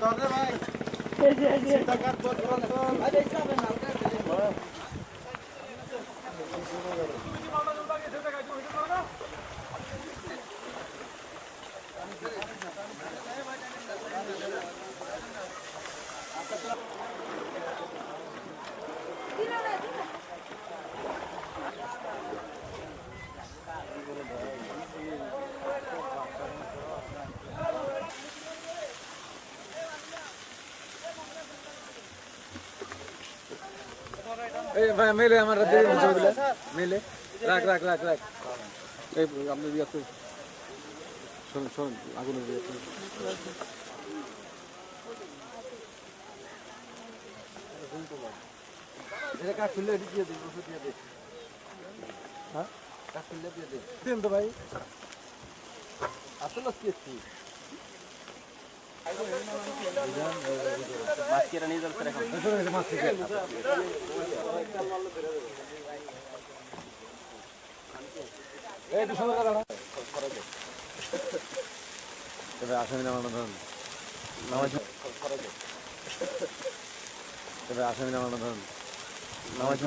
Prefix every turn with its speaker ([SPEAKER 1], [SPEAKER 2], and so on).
[SPEAKER 1] চলাবা
[SPEAKER 2] এই ভাই মেলে আমার মেলে। রাখ রাখ রাখ রাখ। এই আপনি দিয়ে শোন শোন আগুনের দিয়ে
[SPEAKER 3] এটা কাজ খুললে দিয়ে দিন ওষুধ দিয়ে দিন হ্যাঁ? কাজ খুললে দিয়ে দিন
[SPEAKER 2] দিন তো ভাই।
[SPEAKER 3] আসলে কি?
[SPEAKER 2] তবে আসামি নামানো ধরুন নামাজ